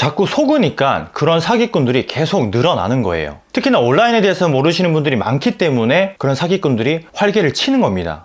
자꾸 속으니까 그런 사기꾼들이 계속 늘어나는 거예요. 특히나 온라인에 대해서 모르시는 분들이 많기 때문에 그런 사기꾼들이 활개를 치는 겁니다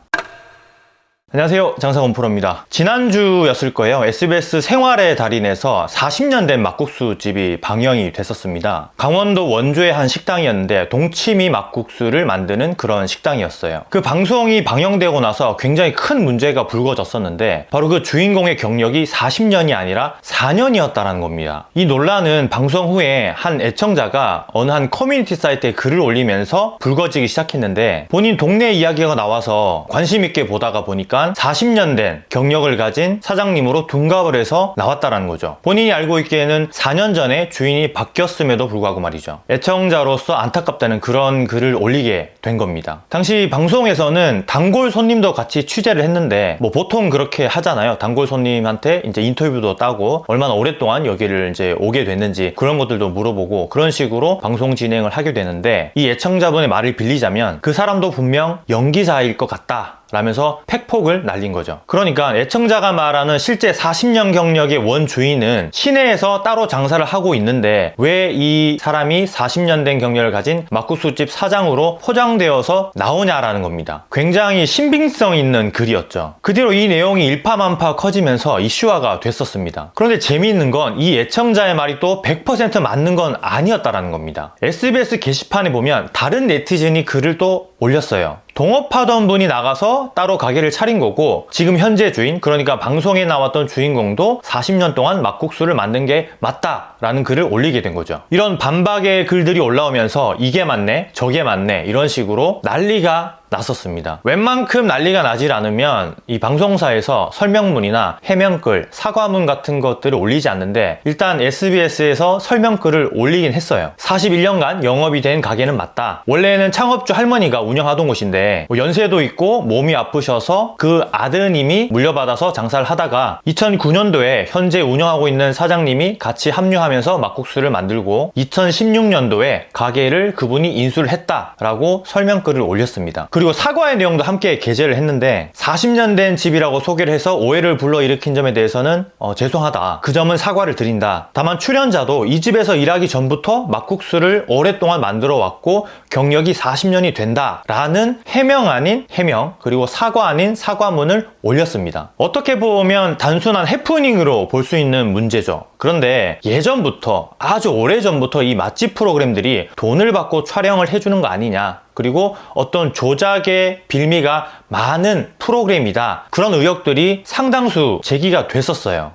안녕하세요. 장사 권프로입니다. 지난주였을 거예요. SBS 생활의 달인에서 40년 된 막국수 집이 방영이 됐었습니다. 강원도 원주의 한 식당이었는데 동치미 막국수를 만드는 그런 식당이었어요. 그 방송이 방영되고 나서 굉장히 큰 문제가 불거졌었는데 바로 그 주인공의 경력이 40년이 아니라 4년이었다는 겁니다. 이 논란은 방송 후에 한 애청자가 어느 한 커뮤니티 사이트에 글을 올리면서 불거지기 시작했는데 본인 동네 이야기가 나와서 관심 있게 보다가 보니까 40년 된 경력을 가진 사장님으로 둔갑을 해서 나왔다라는 거죠. 본인이 알고 있기에는 4년 전에 주인이 바뀌었음에도 불구하고 말이죠. 애청자로서 안타깝다는 그런 글을 올리게 된 겁니다. 당시 방송에서는 단골 손님도 같이 취재를 했는데 뭐 보통 그렇게 하잖아요. 단골 손님한테 이제 인터뷰도 따고 얼마나 오랫동안 여기를 이제 오게 됐는지 그런 것들도 물어보고 그런 식으로 방송 진행을 하게 되는데 이 애청자분의 말을 빌리자면 그 사람도 분명 연기자일 것 같다. 라면서 팩폭을 날린 거죠. 그러니까 애청자가 말하는 실제 40년 경력의 원주인은 시내에서 따로 장사를 하고 있는데 왜 이 사람이 40년 된 경력을 가진 막국수집 사장으로 포장되어서 나오냐라는 겁니다. 굉장히 신빙성 있는 글이었죠. 그 뒤로 이 내용이 일파만파 커지면서 이슈화가 됐었습니다. 그런데 재미있는 건 이 애청자의 말이 또 100% 맞는 건 아니었다라는 겁니다. SBS 게시판에 보면 다른 네티즌이 글을 또 올렸어요. 동업하던 분이 나가서 따로 가게를 차린 거고 지금 현재 주인 그러니까 방송에 나왔던 주인공도 40년 동안 막국수를 만든 게 맞다 라는 글을 올리게 된 거죠. 이런 반박의 글들이 올라오면서 이게 맞네 저게 맞네 이런 식으로 난리가 났었습니다. 웬만큼 난리가 나질 않으면 이 방송사에서 설명문이나 해명글, 사과문 같은 것들을 올리지 않는데 일단 SBS에서 설명글을 올리긴 했어요. 41년간 영업이 된 가게는 맞다. 원래는 창업주 할머니가 운영하던 곳인데 뭐 연세도 있고 몸이 아프셔서 그 아드님이 물려받아서 장사를 하다가 2009년도에 현재 운영하고 있는 사장님이 같이 합류하면서 막국수를 만들고 2016년도에 가게를 그분이 인수를 했다라고 설명글을 올렸습니다. 그리고 사과의 내용도 함께 게재를 했는데 40년 된 집이라고 소개를 해서 오해를 불러일으킨 점에 대해서는 어, 죄송하다. 그 점은 사과를 드린다. 다만 출연자도 이 집에서 일하기 전부터 막국수를 오랫동안 만들어 왔고 경력이 40년이 된다. 라는 해명 아닌 해명 그리고 사과 아닌 사과문을 올렸습니다. 어떻게 보면 단순한 해프닝으로 볼 수 있는 문제죠. 그런데 예전부터 아주 오래전부터 이 맛집 프로그램들이 돈을 받고 촬영을 해주는 거 아니냐 그리고 어떤 조작의 빌미가 많은 프로그램이다. 그런 의혹들이 상당수 제기가 됐었어요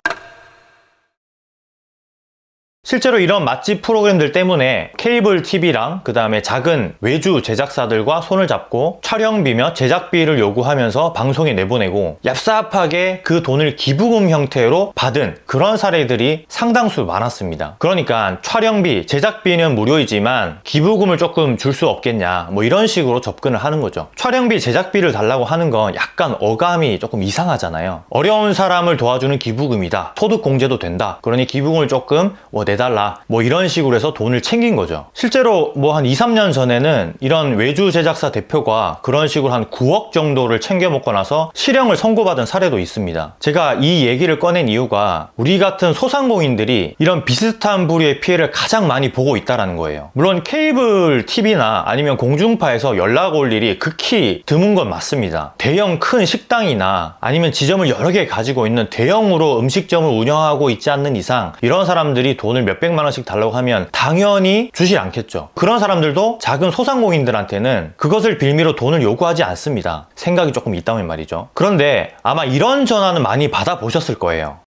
실제로 이런 맛집 프로그램들 때문에 케이블 TV랑 그 다음에 작은 외주 제작사들과 손을 잡고 촬영비며 제작비를 요구하면서 방송에 내보내고 얍삽하게 그 돈을 기부금 형태로 받은 그런 사례들이 상당수 많았습니다. 그러니까 촬영비, 제작비는 무료이지만 기부금을 조금 줄 수 없겠냐 뭐 이런 식으로 접근을 하는 거죠. 촬영비, 제작비를 달라고 하는 건 약간 어감이 조금 이상하잖아요. 어려운 사람을 도와주는 기부금이다. 소득공제도 된다. 그러니 기부금을 조금 뭐 내달라. 뭐 이런 식으로 해서 돈을 챙긴 거죠. 실제로 뭐 한 2, 3년 전에는 이런 외주 제작사 대표가 그런 식으로 한 9억 정도를 챙겨 먹고 나서 실형을 선고받은 사례도 있습니다. 제가 이 얘기를 꺼낸 이유가 우리 같은 소상공인들이 이런 비슷한 부류의 피해를 가장 많이 보고 있다는 거예요. 물론 케이블 TV나 아니면 공중파에서 연락 올 일이 극히 드문 건 맞습니다. 대형 큰 식당이나 아니면 지점을 여러 개 가지고 있는 대형으로 음식점을 운영하고 있지 않는 이상 이런 사람들이 돈을 돈을 몇백만 원씩 달라고 하면 당연히 주질 않겠죠. 그런 사람들도 작은 소상공인들한테는 그것을 빌미로 돈을 요구하지 않습니다. 생각이 조금 있다면 말이죠. 그런데 아마 이런 전화는 많이 받아보셨을 거예요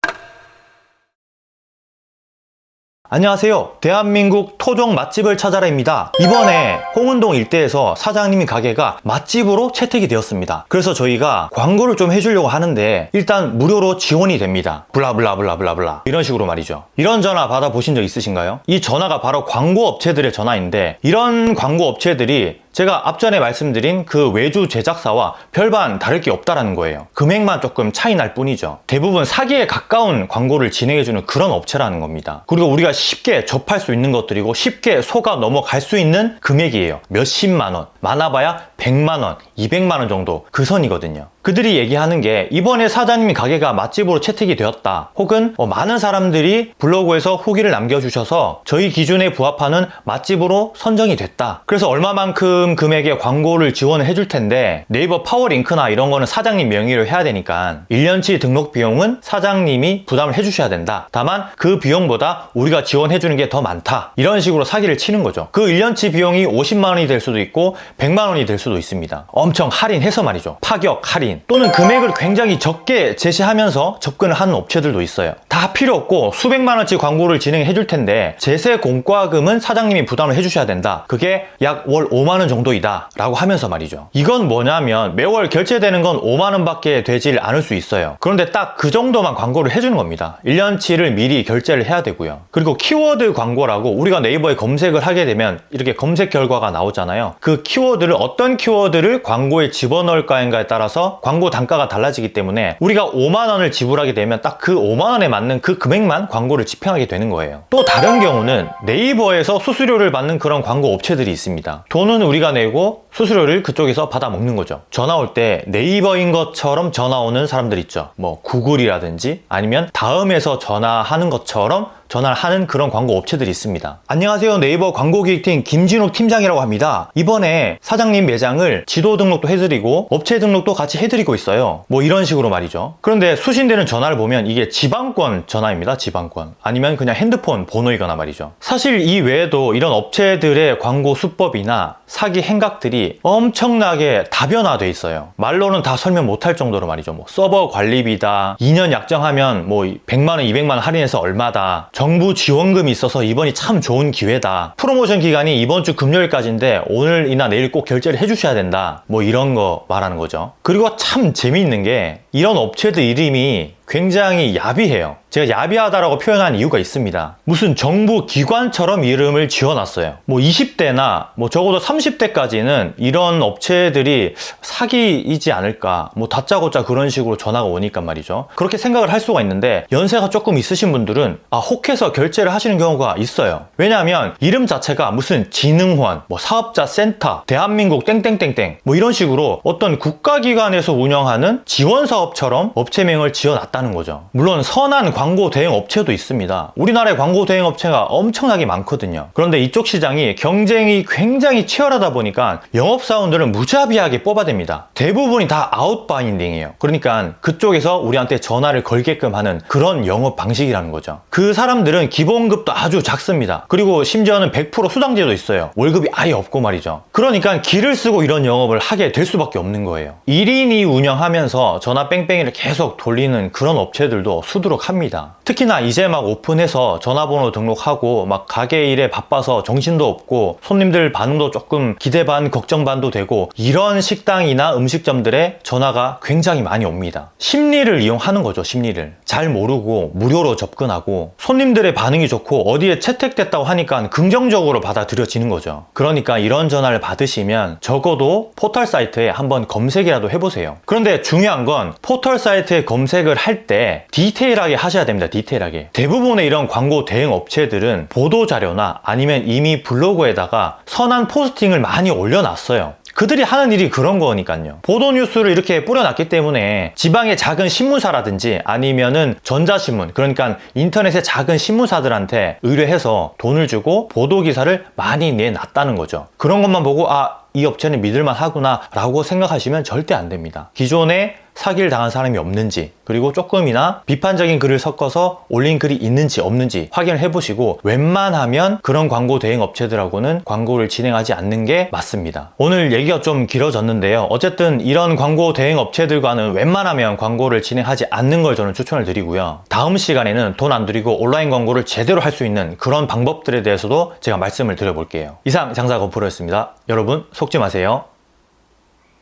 안녕하세요. 대한민국 토종 맛집을 찾아라입니다. 이번에 홍은동 일대에서 사장님이 가게가 맛집으로 채택이 되었습니다. 그래서 저희가 광고를 좀 해주려고 하는데 일단 무료로 지원이 됩니다. 블라블라블라블라블라. 이런 식으로 말이죠. 이런 전화 받아보신 적 있으신가요? 이 전화가 바로 광고 업체들의 전화인데 이런 광고 업체들이 제가 앞전에 말씀드린 그 외주 제작사와 별반 다를 게 없다라는 거예요. 금액만 조금 차이 날 뿐이죠. 대부분 사기에 가까운 광고를 진행해주는 그런 업체라는 겁니다. 그리고 우리가 쉽게 접할 수 있는 것들이고 쉽게 속아 넘어갈 수 있는 금액이에요. 몇십만 원. 많아봐야 100만 원 200만 원 정도 그 선이거든요 그들이 얘기하는 게 이번에 사장님이 가게가 맛집으로 채택이 되었다. 혹은 어, 많은 사람들이 블로그에서 후기를 남겨주셔서 저희 기준에 부합하는 맛집으로 선정이 됐다. 그래서 얼마만큼 금액의 광고를 지원을 해줄 텐데 네이버 파워링크나 이런 거는 사장님 명의로 해야 되니까 1년치 등록 비용은 사장님이 부담을 해주셔야 된다. 다만 그 비용보다 우리가 지원해주는 게 더 많다. 이런 식으로 사기를 치는 거죠. 그 1년치 비용이 50만 원이 될 수도 있고 100만 원이 될 수도 있습니다. 엄청 할인해서 말이죠. 파격 할인 또는 금액을 굉장히 적게 제시하면서 접근을 하는 업체들도 있어요. 다 필요 없고 수백만 원치 광고를 진행해 줄 텐데 제세 공과금은 사장님이 부담을 해주셔야 된다. 그게 약 월 5만 원 정도이다. 라고 하면서 말이죠. 이건 뭐냐면 매월 결제되는 건 5만 원밖에 되질 않을 수 있어요. 그런데 딱 그 정도만 광고를 해주는 겁니다. 1년치를 미리 결제를 해야 되고요. 그리고 키워드 광고라고 우리가 네이버에 검색을 하게 되면 이렇게 검색 결과가 나오잖아요. 그 키워드를 어떤 키워드를 광고에 집어넣을까인가에 따라서 광고 단가가 달라지기 때문에 우리가 5만 원을 지불하게 되면 딱 그 5만 원에 맞는 그 금액만 광고를 집행하게 되는 거예요. 또 다른 경우는 네이버에서 수수료를 받는 그런 광고 업체들이 있습니다. 돈은 우리가 내고 수수료를 그쪽에서 받아 먹는 거죠. 전화 올 때 네이버인 것처럼 전화 오는 사람들 있죠. 뭐 구글이라든지 아니면 다음에서 전화하는 것처럼 전화를 하는 그런 광고 업체들이 있습니다. 안녕하세요. 네이버 광고기획팀 김진욱 팀장이라고 합니다. 이번에 사장님 매장을 지도 등록도 해드리고 업체 등록도 같이 해드리고 있어요. 뭐 이런 식으로 말이죠. 그런데 수신되는 전화를 보면 이게 지방권 전화입니다. 지방권. 아니면 그냥 핸드폰 번호이거나 말이죠. 사실 이 외에도 이런 업체들의 광고 수법이나 사기 행각들이 엄청나게 다변화돼 있어요. 말로는 다 설명 못할 정도로 말이죠. 뭐 서버 관리비다, 2년 약정하면 뭐 100만 원, 200만 원 할인해서 얼마다, 정부 지원금이 있어서 이번이 참 좋은 기회다. 프로모션 기간이 이번 주 금요일까지인데 오늘이나 내일 꼭 결제를 해주셔야 된다. 뭐 이런 거 말하는 거죠. 그리고 참 재미있는 게 이런 업체들 이름이 굉장히 야비해요. 제가 야비하다라고 표현한 이유가 있습니다. 무슨 정부 기관처럼 이름을 지어놨어요. 뭐 20대나 뭐 적어도 30대까지는 이런 업체들이 사기이지 않을까. 뭐 다짜고짜 그런 식으로 전화가 오니까 말이죠. 그렇게 생각을 할 수가 있는데 연세가 조금 있으신 분들은 아 혹해서 결제를 하시는 경우가 있어요. 왜냐하면 이름 자체가 무슨 진흥원, 뭐 사업자 센터, 대한민국 땡땡땡땡 뭐 이런 식으로 어떤 국가기관에서 운영하는 지원사업처럼 업체명을 지어놨다 는 거죠. 물론 선한 광고 대행 업체도 있습니다. 우리나라에 광고 대행 업체가 엄청나게 많거든요. 그런데 이쪽 시장이 경쟁이 굉장히 치열하다 보니까 영업사원들은 무자비하게 뽑아댑니다. 대부분이 다 outbounding이에요. 그러니까 그쪽에서 우리한테 전화를 걸게끔 하는 그런 영업 방식이라는 거죠. 그 사람들은 기본급도 아주 작습니다. 그리고 심지어는 100% 수당제도 있어요. 월급이 아예 없고 말이죠. 그러니까 기를 쓰고 이런 영업을 하게 될 수밖에 없는 거예요. 1인이 운영하면서 전화 뺑뺑이를 계속 돌리는 그런 업체들도 수두룩 합니다. 특히나 이제 막 오픈해서 전화번호 등록하고 막 가게 일에 바빠서 정신도 없고 손님들 반응도 조금 기대 반 걱정 반도 되고 이런 식당이나 음식점들의 전화가 굉장히 많이 옵니다. 심리를 이용하는 거죠, 심리를. 잘 모르고 무료로 접근하고 손님들의 반응이 좋고 어디에 채택됐다고 하니까 긍정적으로 받아들여지는 거죠. 그러니까 이런 전화를 받으시면 적어도 포털 사이트에 한번 검색이라도 해보세요. 그런데 중요한 건 포털 사이트에 검색을 할때 디테일하게 하셔야 됩니다. 디테일하게. 대부분의 이런 광고 대행 업체들은 보도 자료나 아니면 이미 블로그에다가 선한 포스팅을 많이 올려놨어요. 그들이 하는 일이 그런 거니까요. 보도 뉴스를 이렇게 뿌려놨기 때문에 지방의 작은 신문사라든지 아니면은 전자신문, 그러니까 인터넷의 작은 신문사들한테 의뢰해서 돈을 주고 보도 기사를 많이 내놨다는 거죠. 그런 것만 보고 아, 이 업체는 믿을만 하구나 라고 생각하시면 절대 안 됩니다. 기존에 사기를 당한 사람이 없는지 그리고 조금이나 비판적인 글을 섞어서 올린 글이 있는지 없는지 확인을 해보시고 웬만하면 그런 광고 대행 업체들하고는 광고를 진행하지 않는 게 맞습니다. 오늘 얘기가 좀 길어졌는데요. 어쨌든 이런 광고 대행 업체들과는 웬만하면 광고를 진행하지 않는 걸 저는 추천을 드리고요. 다음 시간에는 돈 안 들이고 온라인 광고를 제대로 할 수 있는 그런 방법들에 대해서도 제가 말씀을 드려볼게요. 이상 장사 건프로였습니다. 여러분 속지 마세요.